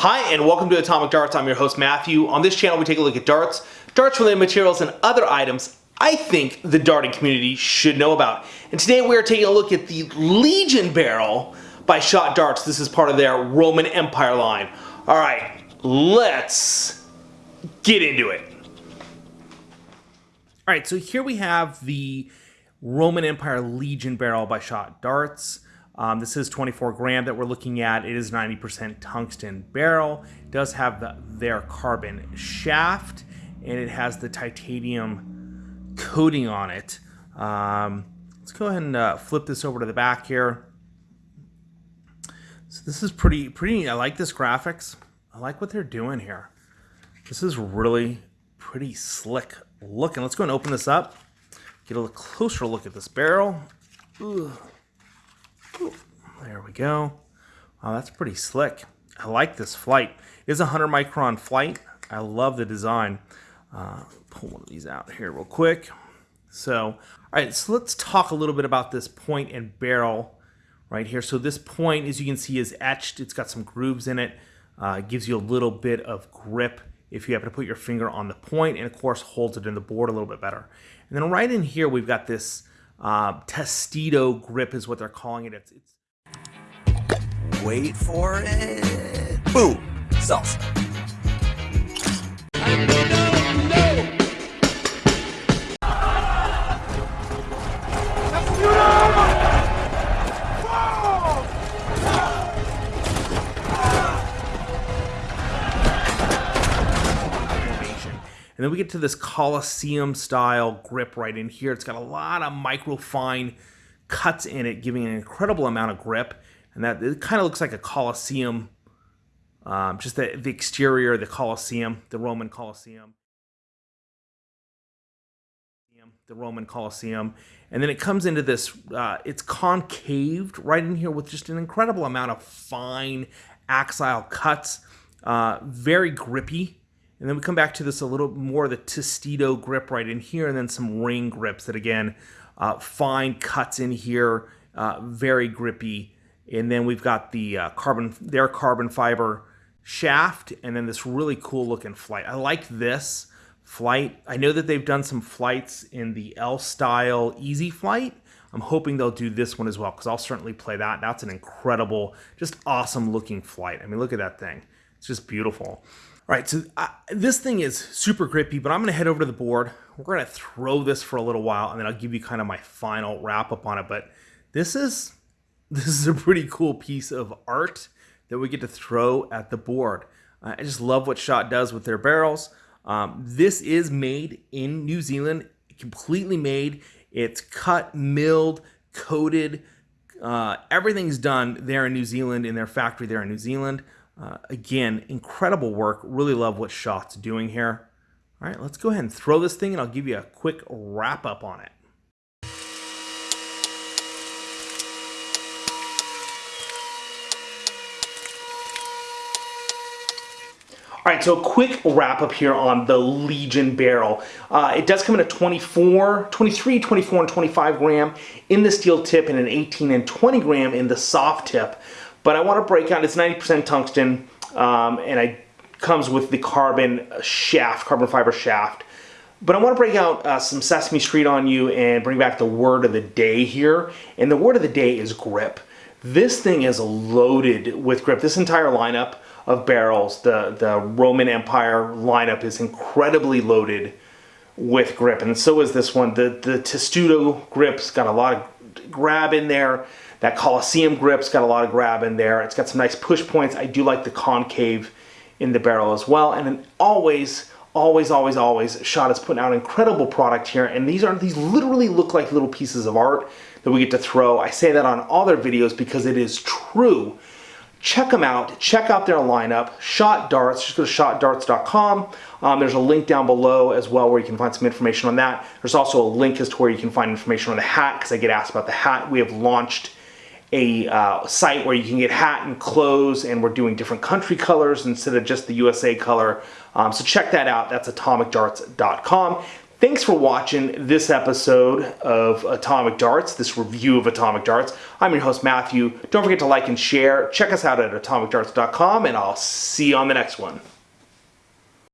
Hi, and welcome to Atomic Darts. I'm your host, Matthew. On this channel, we take a look at darts, darts-related materials, and other items I think the darting community should know about. And today we are taking a look at the Legion barrel by Shot Darts. This is part of their Roman Empire line. All right, let's get into it. All right, so here we have the Roman Empire Legion barrel by Shot Darts. Um, this is 24 gram that we're looking at. It is 90% tungsten barrel. It does have the, their carbon shaft and it has the titanium coating on it. Um, let's go ahead and uh, flip this over to the back here. So this is pretty, pretty, I like this graphics. I like what they're doing here. This is really pretty slick looking. Let's go and open this up. Get a closer look at this barrel. Ugh. We go. Wow, that's pretty slick. I like this flight. It is a 100 micron flight. I love the design. Uh, pull one of these out here real quick. So, all right, so let's talk a little bit about this point and barrel right here. So this point, as you can see, is etched. It's got some grooves in it. Uh, gives you a little bit of grip if you happen to put your finger on the point, and of course holds it in the board a little bit better. And then right in here, we've got this uh, Testudo grip is what they're calling it. It's, it's Wait for it. Boom. Salsa. And then we get to this Colosseum style grip right in here. It's got a lot of micro fine cuts in it, giving an incredible amount of grip. And that it kind of looks like a Colosseum, um, just the, the exterior, the Colosseum, the Roman Colosseum. The Roman Colosseum. And then it comes into this, uh, it's concaved right in here with just an incredible amount of fine axial cuts. Uh, very grippy. And then we come back to this a little more of the Testudo grip right in here, and then some ring grips that again, uh, fine cuts in here, uh, very grippy. And then we've got the uh, carbon, their carbon fiber shaft, and then this really cool looking flight. I like this flight. I know that they've done some flights in the L style Easy Flight. I'm hoping they'll do this one as well because I'll certainly play that. That's an incredible, just awesome looking flight. I mean, look at that thing. It's just beautiful. All right, so uh, this thing is super grippy, but I'm going to head over to the board. We're going to throw this for a little while, and then I'll give you kind of my final wrap up on it. But this is this is a pretty cool piece of art that we get to throw at the board. Uh, I just love what Shot does with their barrels. Um, this is made in New Zealand, completely made. It's cut, milled, coated. Uh, everything's done there in New Zealand in their factory there in New Zealand. Uh, again, incredible work. Really love what Shot's doing here. All right, let's go ahead and throw this thing and I'll give you a quick wrap up on it. All right, so a quick wrap up here on the Legion barrel. Uh, it does come in a 24, 23, 24, and 25 gram in the steel tip and an 18 and 20 gram in the soft tip. But I want to break out, it's 90% tungsten, um, and it comes with the carbon shaft, carbon fiber shaft. But I want to break out uh, some Sesame Street on you and bring back the word of the day here. And the word of the day is grip. This thing is loaded with grip. This entire lineup of barrels. The, the Roman Empire lineup is incredibly loaded with grip, and so is this one. The, the Testudo grip's got a lot of grab in there. That Colosseum grip's got a lot of grab in there. It's got some nice push points. I do like the concave in the barrel as well. And then always, always, always, always, Shot is putting out incredible product here. And these are these literally look like little pieces of art that we get to throw. I say that on all their videos because it is true check them out. Check out their lineup. Shot Darts. Just go to shotdarts.com. Um, there's a link down below as well where you can find some information on that. There's also a link as to where you can find information on the hat because I get asked about the hat. We have launched a uh, site where you can get hat and clothes and we're doing different country colors instead of just the USA color. Um, so check that out. That's atomicdarts.com. Thanks for watching this episode of Atomic Darts, this review of Atomic Darts. I'm your host, Matthew. Don't forget to like and share. Check us out at atomicdarts.com, and I'll see you on the next one.